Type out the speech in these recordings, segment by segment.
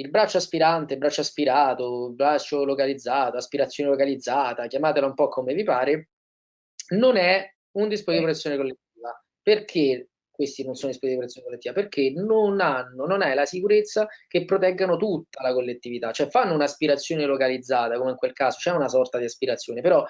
il braccio aspirante, braccio aspirato, braccio localizzato, aspirazione localizzata, chiamatela un po' come vi pare, non è un dispositivo di protezione collettiva. Perché questi non sono dispositivi di protezione collettiva? Perché non hanno, non è la sicurezza che proteggano tutta la collettività, cioè fanno un'aspirazione localizzata, come in quel caso c'è una sorta di aspirazione, però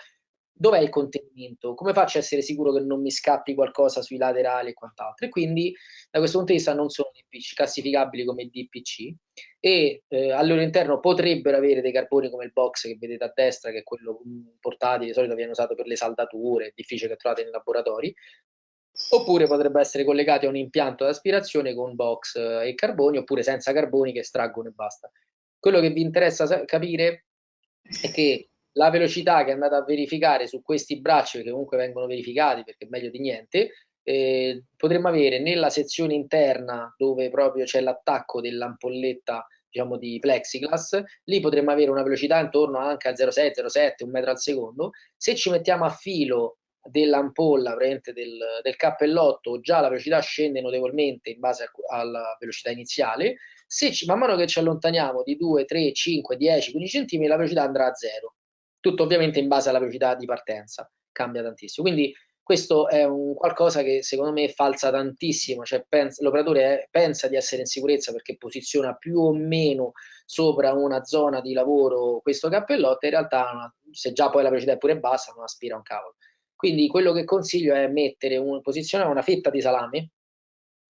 dov'è il contenimento? Come faccio a essere sicuro che non mi scappi qualcosa sui laterali e quant'altro? E quindi da questo punto di vista non sono DPC, classificabili come DPC e eh, al loro interno potrebbero avere dei carboni come il box che vedete a destra, che è quello portatile, di solito viene usato per le saldature, è difficile che trovate nei laboratori, oppure potrebbe essere collegati a un impianto di aspirazione con box eh, e carboni, oppure senza carboni che estraggono e basta. Quello che vi interessa capire è che la velocità che è andata a verificare su questi bracci, che comunque vengono verificati perché è meglio di niente, eh, potremmo avere nella sezione interna dove proprio c'è l'attacco dell'ampolletta diciamo di plexiglass, lì potremmo avere una velocità intorno anche a 0,6, 0,7, un metro al secondo. Se ci mettiamo a filo dell'ampolla del, del, cappellotto, già la velocità scende notevolmente in base a, alla velocità iniziale. Se ci, man mano che ci allontaniamo di 2, 3, 5, 10, 15 cm, la velocità andrà a zero tutto ovviamente in base alla velocità di partenza, cambia tantissimo. Quindi questo è un qualcosa che secondo me falsa tantissimo, cioè l'operatore pensa di essere in sicurezza perché posiziona più o meno sopra una zona di lavoro questo cappellotto, in realtà se già poi la velocità è pure bassa non aspira un cavolo. Quindi quello che consiglio è mettere un, posizionare una fetta di salame,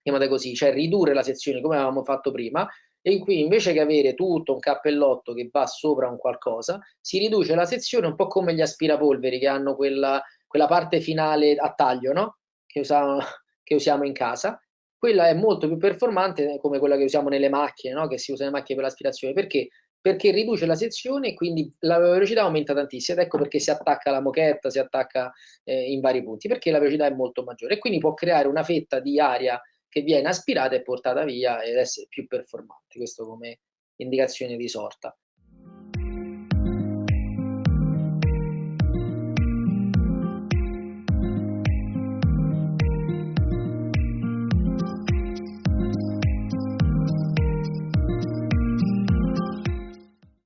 chiamate così, cioè ridurre la sezione come avevamo fatto prima, e qui invece che avere tutto un cappellotto che va sopra un qualcosa, si riduce la sezione un po' come gli aspirapolveri che hanno quella, quella parte finale a taglio, no? che, usiamo, che usiamo in casa. Quella è molto più performante come quella che usiamo nelle macchine, no? che si usa nelle macchine per l'aspirazione. Perché? Perché riduce la sezione e quindi la velocità aumenta tantissimo. Ed ecco perché si attacca la mochetta, si attacca eh, in vari punti, perché la velocità è molto maggiore. E quindi può creare una fetta di aria che viene aspirata e portata via ed essere più performante, questo come indicazione di sorta.